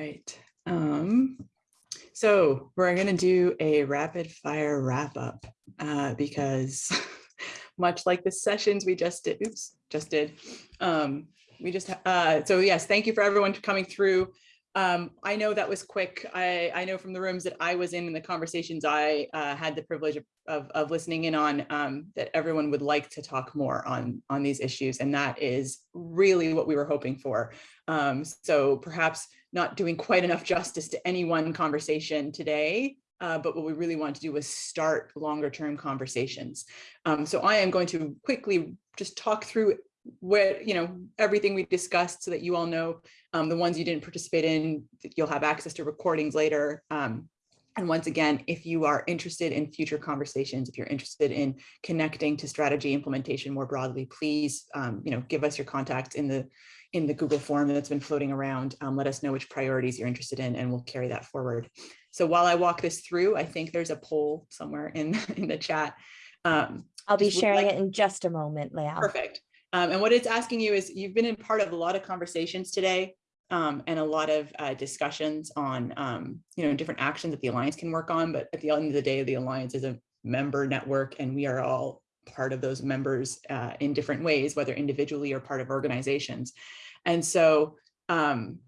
right. Um, so we're going to do a rapid fire wrap up uh, because much like the sessions we just did, oops, just did. Um, we just, uh, so yes, thank you for everyone coming through. Um, I know that was quick. I, I know from the rooms that I was in and the conversations I uh, had the privilege of, of, of listening in on um, that everyone would like to talk more on, on these issues. And that is really what we were hoping for. Um, so perhaps not doing quite enough justice to any one conversation today, uh, but what we really want to do is start longer term conversations. Um, so I am going to quickly just talk through what, you know, everything we discussed so that you all know um, the ones you didn't participate in, you'll have access to recordings later. Um, and once again, if you are interested in future conversations, if you're interested in connecting to strategy implementation more broadly, please, um, you know, give us your contacts in the in the Google form that's been floating around. Um, let us know which priorities you're interested in and we'll carry that forward. So while I walk this through, I think there's a poll somewhere in, in the chat. Um, I'll be sharing like, it in just a moment, Leah. Perfect. Um, and what it's asking you is you've been in part of a lot of conversations today um, and a lot of uh, discussions on, um, you know, different actions that the Alliance can work on. But at the end of the day, the Alliance is a member network and we are all part of those members uh, in different ways, whether individually or part of organizations. And so um,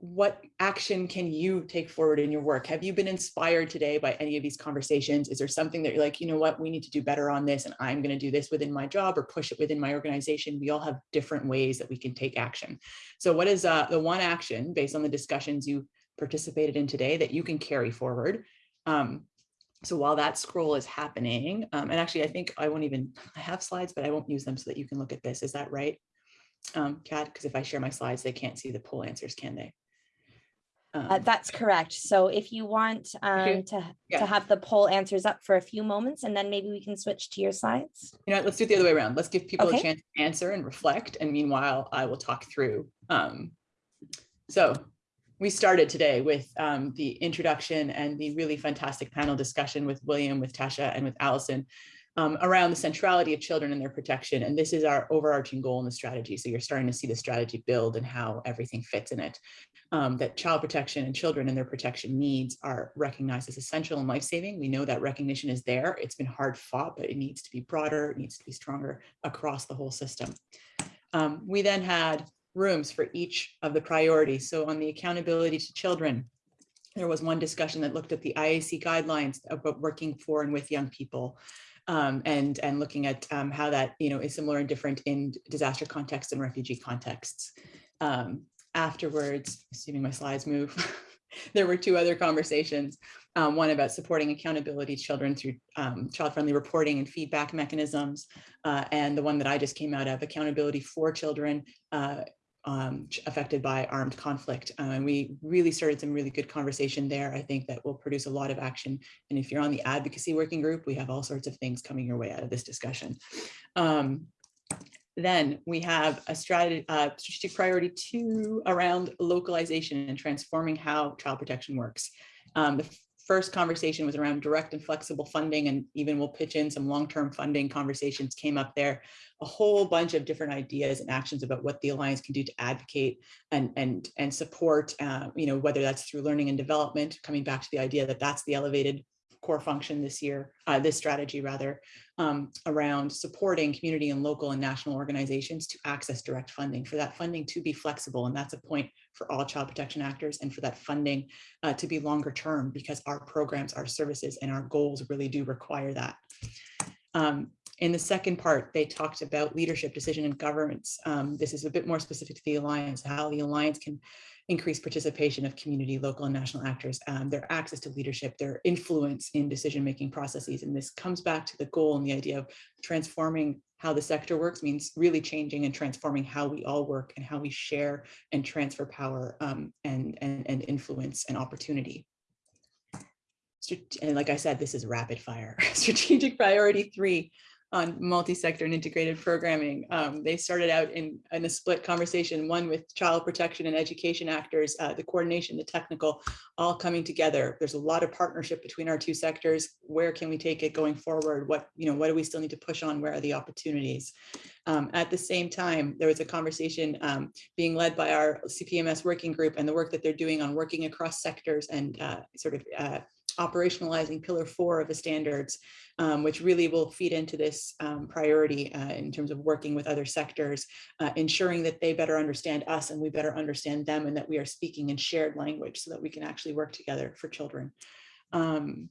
what action can you take forward in your work? Have you been inspired today by any of these conversations? Is there something that you're like, you know what, we need to do better on this and I'm going to do this within my job or push it within my organization? We all have different ways that we can take action. So what is uh, the one action based on the discussions you participated in today that you can carry forward? Um, so while that scroll is happening, um, and actually I think I won't even, I have slides, but I won't use them so that you can look at this. Is that right, um, Kat? Because if I share my slides, they can't see the poll answers, can they? Um, uh, that's correct. So if you want um, okay. to, yeah. to have the poll answers up for a few moments, and then maybe we can switch to your slides. You know, let's do it the other way around. Let's give people okay. a chance to answer and reflect. And meanwhile, I will talk through. Um, so we started today with um, the introduction and the really fantastic panel discussion with William, with Tasha, and with Allison um, around the centrality of children and their protection. And this is our overarching goal in the strategy. So you're starting to see the strategy build and how everything fits in it. Um, that child protection and children and their protection needs are recognized as essential and life-saving. We know that recognition is there. It's been hard fought, but it needs to be broader, it needs to be stronger across the whole system. Um, we then had rooms for each of the priorities. So on the accountability to children, there was one discussion that looked at the IASC guidelines about working for and with young people um, and, and looking at um, how that you know, is similar and different in disaster contexts and refugee contexts. Um, afterwards, assuming my slides move, there were two other conversations, um, one about supporting accountability children through um, child-friendly reporting and feedback mechanisms, uh, and the one that I just came out of, accountability for children uh, um, affected by armed conflict. Uh, and we really started some really good conversation there. I think that will produce a lot of action. And if you're on the advocacy working group, we have all sorts of things coming your way out of this discussion. Um, then we have a strategy, uh, strategic priority two around localization and transforming how child protection works. Um, the first conversation was around direct and flexible funding, and even we'll pitch in some long-term funding conversations came up there. A whole bunch of different ideas and actions about what the Alliance can do to advocate and, and, and support, uh, you know, whether that's through learning and development, coming back to the idea that that's the elevated core function this year, uh, this strategy rather, um, around supporting community and local and national organizations to access direct funding, for that funding to be flexible. And that's a point for all child protection actors and for that funding uh, to be longer term because our programs, our services and our goals really do require that. Um, in the second part, they talked about leadership, decision, and governance. Um, this is a bit more specific to the Alliance, how the Alliance can increased participation of community, local and national actors, um, their access to leadership, their influence in decision-making processes. And this comes back to the goal and the idea of transforming how the sector works means really changing and transforming how we all work and how we share and transfer power um, and, and, and influence and opportunity. And like I said, this is rapid fire. Strategic priority three, on multi-sector and integrated programming. Um, they started out in, in a split conversation, one with child protection and education actors, uh, the coordination, the technical, all coming together. There's a lot of partnership between our two sectors. Where can we take it going forward? What, you know, what do we still need to push on? Where are the opportunities? Um, at the same time, there was a conversation um, being led by our CPMS working group and the work that they're doing on working across sectors and uh, sort of uh, operationalizing pillar four of the standards, um, which really will feed into this um, priority uh, in terms of working with other sectors, uh, ensuring that they better understand us and we better understand them and that we are speaking in shared language so that we can actually work together for children. Um,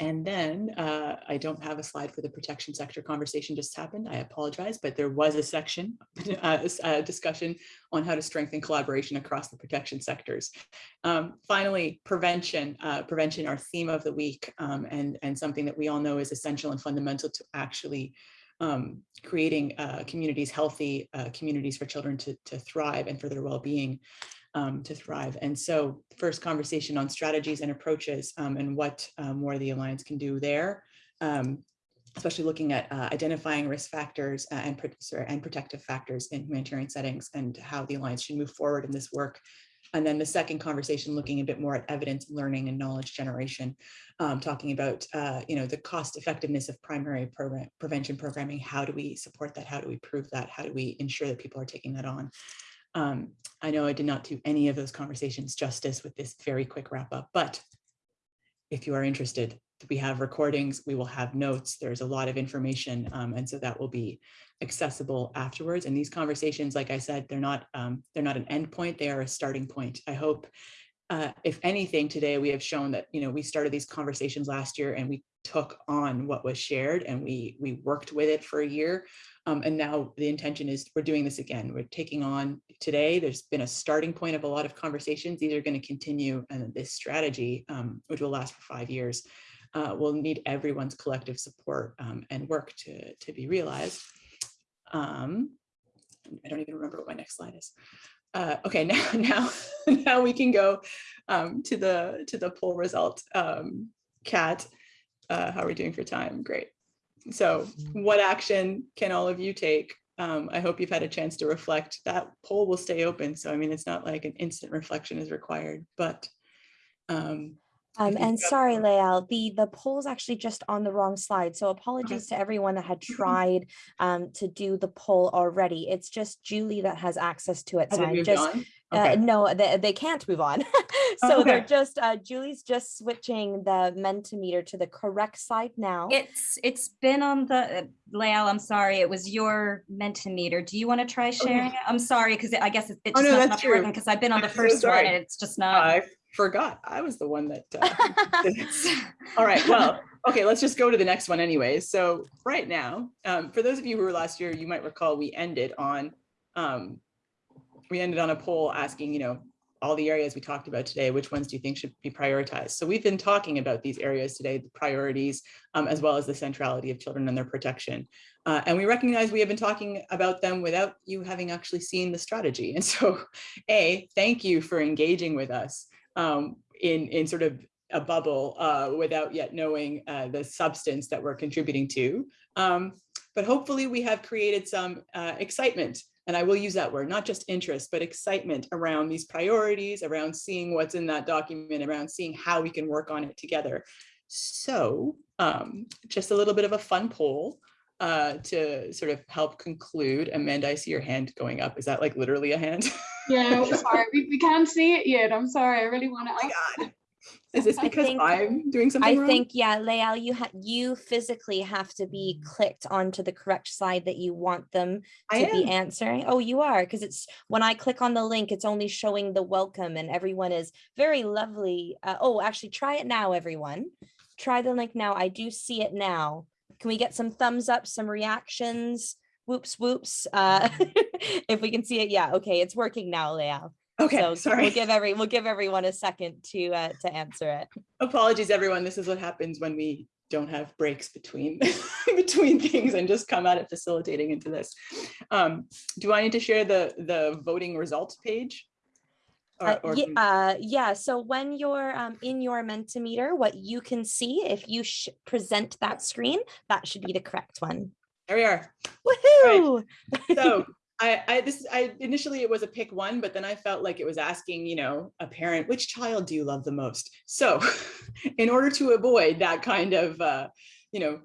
and then uh, I don't have a slide for the protection sector conversation just happened. I apologize, but there was a section, uh, a discussion on how to strengthen collaboration across the protection sectors. Um, finally, prevention, uh, prevention, our theme of the week, um, and, and something that we all know is essential and fundamental to actually um, creating uh, communities, healthy uh, communities for children to, to thrive and for their well-being um, to thrive. And so first conversation on strategies and approaches um, and what uh, more the Alliance can do there, um, especially looking at uh, identifying risk factors uh, and, and protective factors in humanitarian settings and how the Alliance should move forward in this work. And then the second conversation looking a bit more at evidence learning and knowledge generation, um, talking about, uh, you know, the cost effectiveness of primary program, prevention programming. How do we support that? How do we prove that? How do we ensure that people are taking that on? Um, I know I did not do any of those conversations justice with this very quick wrap up, but if you are interested, we have recordings, we will have notes, there's a lot of information, um, and so that will be accessible afterwards. And these conversations, like I said, they're not um, they're not an end point, they are a starting point. I hope, uh, if anything, today we have shown that you know we started these conversations last year and we took on what was shared and we we worked with it for a year. Um, and now the intention is we're doing this again. We're taking on today. There's been a starting point of a lot of conversations. These are going to continue and this strategy, um, which will last for five years, uh, will need everyone's collective support um, and work to, to be realized. Um, I don't even remember what my next slide is. Uh, okay, now now now we can go um, to the to the poll result. Um, Kat, uh, how are we doing for time? Great. So what action can all of you take? Um, I hope you've had a chance to reflect. That poll will stay open. So I mean, it's not like an instant reflection is required, but um, um, and sorry, Lael, the, the poll's actually just on the wrong slide. So apologies okay. to everyone that had tried um, to do the poll already. It's just Julie that has access to it. So I'm just, uh, okay. uh, no, they, they can't move on. so okay. they're just, uh, Julie's just switching the Mentimeter to the correct side now. It's, it's been on the, uh, Lael, I'm sorry, it was your Mentimeter. Do you want to try sharing it? I'm sorry, because I guess it, it's oh, just no, not working because I've been on the first so one and it's just not forgot I was the one that uh, all right well okay let's just go to the next one anyways so right now um, for those of you who were last year you might recall we ended on um, we ended on a poll asking you know all the areas we talked about today which ones do you think should be prioritized? So we've been talking about these areas today the priorities um, as well as the centrality of children and their protection. Uh, and we recognize we have been talking about them without you having actually seen the strategy. And so a thank you for engaging with us um, in, in sort of a bubble uh, without yet knowing uh, the substance that we're contributing to. Um, but hopefully we have created some uh, excitement, and I will use that word, not just interest, but excitement around these priorities, around seeing what's in that document, around seeing how we can work on it together. So um, just a little bit of a fun poll uh, to sort of help conclude. Amanda, I see your hand going up. Is that like literally a hand? Yeah, sorry, we, we can't see it yet. I'm sorry, I really want to. Oh my God. Is this because think, I'm doing something I wrong? think, yeah, Lael, you have you physically have to be clicked onto the correct side that you want them to be answering. Oh, you are, because it's when I click on the link, it's only showing the welcome and everyone is very lovely. Uh, oh, actually try it now, everyone. Try the link now. I do see it now. Can we get some thumbs up, some reactions? Whoops, whoops. Uh, if we can see it, yeah, okay, it's working now, Lael. Okay, so sorry. We'll give every we'll give everyone a second to uh, to answer it. Apologies, everyone. This is what happens when we don't have breaks between between things and just come at it facilitating into this. Um, do I need to share the the voting results page? Uh, or uh, yeah, so when you're um, in your Mentimeter, what you can see, if you sh- present that screen, that should be the correct one. there we are. Woohoo! So I, I, this, I, initially it was a pick one, but then I felt like it was asking, you know, a parent, which child do you love the most? So in order to avoid that kind of, uh, you know,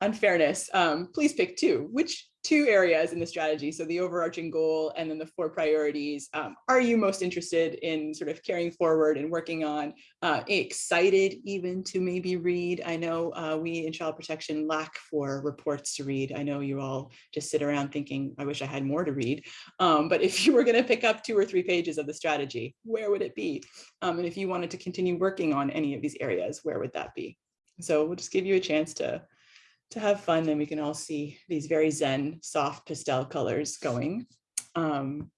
unfairness, um, please pick two, which two areas in the strategy. So the overarching goal and then the four priorities. Um, are you most interested in sort of carrying forward and working on, uh, excited even to maybe read? I know uh, we in child protection lack for reports to read. I know you all just sit around thinking, I wish I had more to read. Um, but if you were going to pick up two or three pages of the strategy, where would it be? Um, and if you wanted to continue working on any of these areas, where would that be? So we'll just give you a chance to to have fun then we can all see these very zen soft pastel colors going. Um,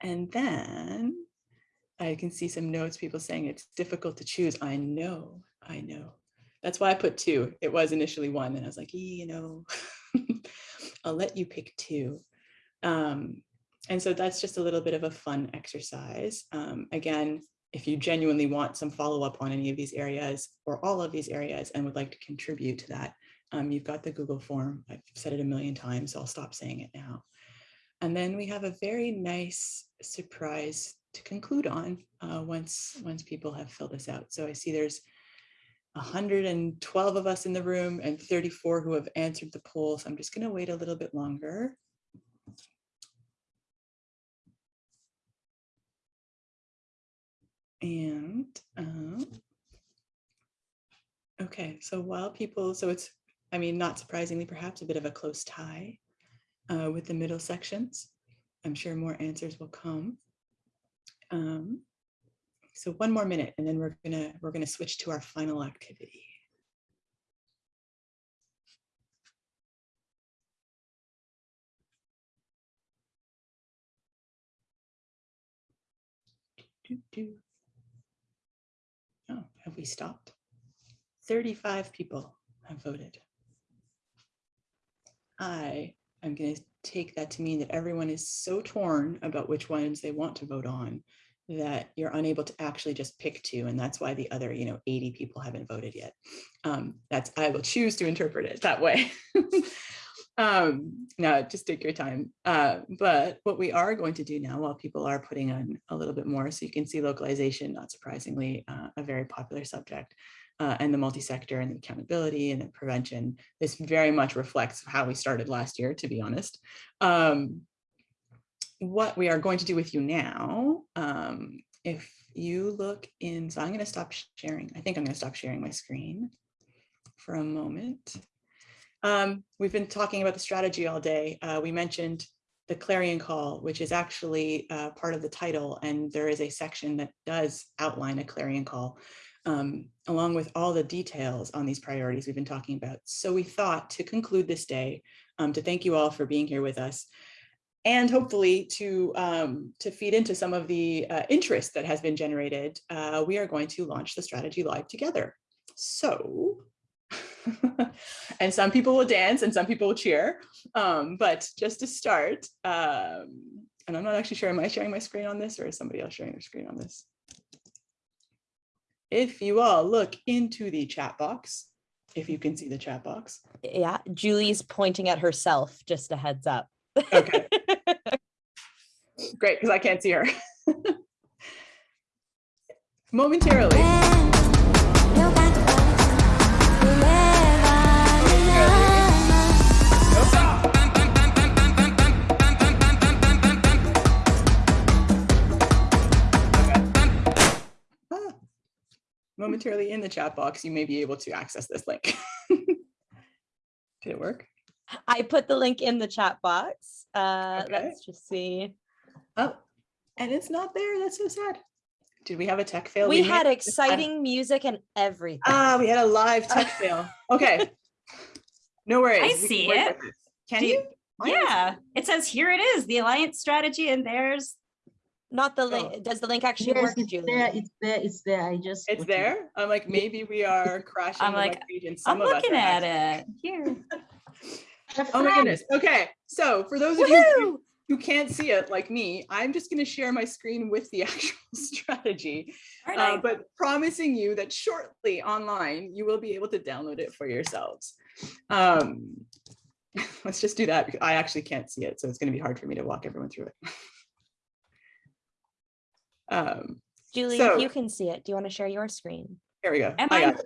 and then I can see some notes, people saying it's difficult to choose. I know, I know. That's why I put two. It was initially one and I was like, "Ee, you know, I'll let you pick two. Um, and so that's just a little bit of a fun exercise. Um, again, if you genuinely want some follow-up on any of these areas or all of these areas and would like to contribute to that, um, you've got the Google form. I've said it a million times, so I'll stop saying it now. And then we have a very nice surprise to conclude on uh, once, once people have filled this out. So I see there's 112 of us in the room and 34 who have answered the poll. So I'm just gonna wait a little bit longer. And, um, okay, so while people, so it's, I mean, not surprisingly, perhaps a bit of a close tie uh, with the middle sections. I'm sure more answers will come. Um, so one more minute and then we're gonna, we're gonna switch to our final activity. Oh, have we stopped? 35 people have voted. I am going to take that to mean that everyone is so torn about which ones they want to vote on that you're unable to actually just pick two. And that's why the other, you know, 80 people haven't voted yet. Um, that's, I will choose to interpret it that way. um, now, just take your time. Uh, but what we are going to do now while people are putting on a little bit more, so you can see localization, not surprisingly, uh, a very popular subject uh, and the multi-sector and the accountability and the prevention. This very much reflects how we started last year, to be honest. Um, what we are going to do with you now, um, if you look in, so I'm going to stop sharing. I think I'm going to stop sharing my screen for a moment. Um, we've been talking about the strategy all day. Uh, we mentioned the clarion call, which is actually uh, part of the title, and there is a section that does outline a clarion call um, along with all the details on these priorities we've been talking about. So we thought to conclude this day, um, to thank you all for being here with us and hopefully to, um, to feed into some of the uh, interest that has been generated, uh, we are going to launch the strategy live together. So, and some people will dance and some people will cheer, um, but just to start, um, and I'm not actually sure, am I sharing my screen on this or is somebody else sharing their screen on this? if you all look into the chat box, if you can see the chat box. Yeah, Julie's pointing at herself, just a heads up. Okay. Great, because I can't see her. Momentarily. Momentarily in the chat box, you may be able to access this link. Did it work? I put the link in the chat box. Uh, Okay. Let's just see. Oh, and it's not there. That's so sad. Did we have a tech fail? We may had have just exciting music and everything. Ah, we had a live tech fail. Okay. No worries. I we see work it. with. Can Do you? you- Yeah, it says here it is, the alliance strategy, and there's, Not the Oh. link. Does the link actually Yes, work, it's there, Julie? it's there, it's there. I just. It's put it. there? I'm like, maybe we are crashing I'm like, I'm some of us looking at actually- it, here. Oh my goodness. Okay. So for those of you, who- can't see it like me, I'm just going to share my screen with the actual strategy, All uh, right. but promising you that shortly online, you will be able to download it for yourselves. Um, let's just do that. because I actually can't see it, so it's going to be hard for me to walk everyone through it. Um, Julie, So- if you can see it, do you want to share your screen? here we go. Am I I- got.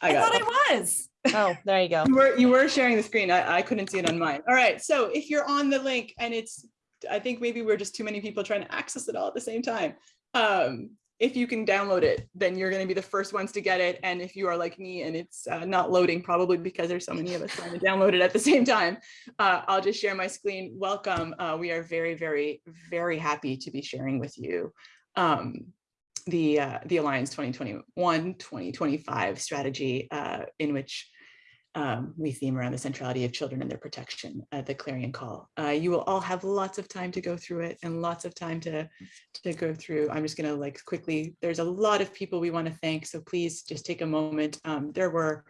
I I thought it. I was. Oh, there you go. You were, you were sharing the screen. I, I couldn't see it on mine. All right. So if you're on the link and it's, I think maybe we're just too many people trying to access it all at the same time. Um, if you can download it, then you're going to be the first ones to get it. And if you are like me and it's uh, not loading, probably because there's so many of us trying to download it at the same time, uh, I'll just share my screen. Welcome. Uh, we are very, very, very happy to be sharing with you um, the uh, the Alliance 2021-2025 strategy uh, in which um, we theme around the centrality of children and their protection at the clarion call. Uh, you will all have lots of time to go through it and lots of time to, to go through. I'm just gonna like quickly, there's a lot of people we wanna thank, so please just take a moment. Um, there were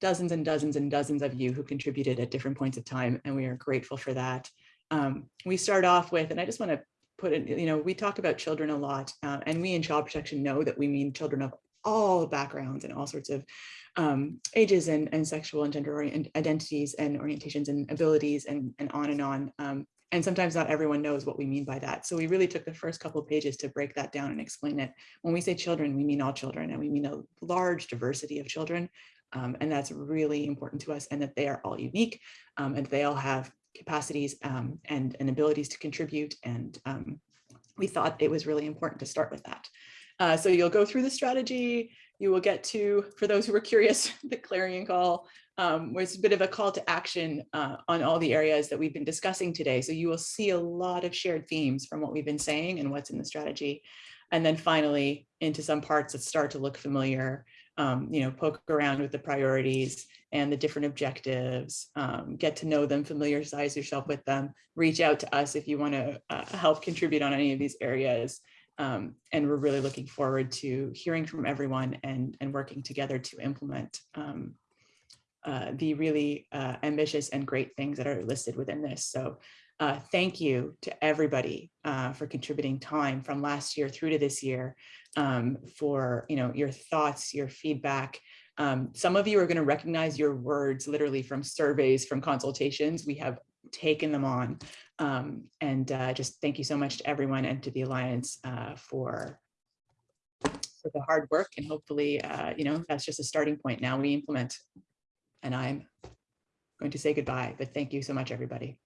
dozens and dozens and dozens of you who contributed at different points of time, and we are grateful for that. Um, we start off with, and I just wanna put in, you know, we talk about children a lot, uh, and we in child protection know that we mean children of all backgrounds and all sorts of um, ages and, and sexual and gender identities and orientations and abilities and, and on and on. Um, and sometimes not everyone knows what we mean by that. So we really took the first couple of pages to break that down and explain it. When we say children, we mean all children and we mean a large diversity of children. Um, and that's really important to us and that they are all unique um, and they all have capacities um, and, and abilities to contribute. And um, we thought it was really important to start with that. Uh, so you'll go through the strategy, you will get to, for those who were curious, the clarion call um, was a bit of a call to action uh, on all the areas that we've been discussing today. So you will see a lot of shared themes from what we've been saying and what's in the strategy. And then finally into some parts that start to look familiar, um, you know, poke around with the priorities and the different objectives, um, get to know them, familiarize yourself with them, reach out to us if you want to uh, help contribute on any of these areas. Um, and we're really looking forward to hearing from everyone and, and working together to implement um, uh, the really uh, ambitious and great things that are listed within this. So uh, thank you to everybody uh, for contributing time from last year through to this year um, for you know your thoughts, your feedback. Um, some of you are going to recognize your words literally from surveys, from consultations. We have taken them on. Um, and uh, just thank you so much to everyone and to the Alliance uh, for, for the hard work. And hopefully, uh, you know, that's just a starting point. Now we implement. And I'm going to say goodbye, but thank you so much, everybody.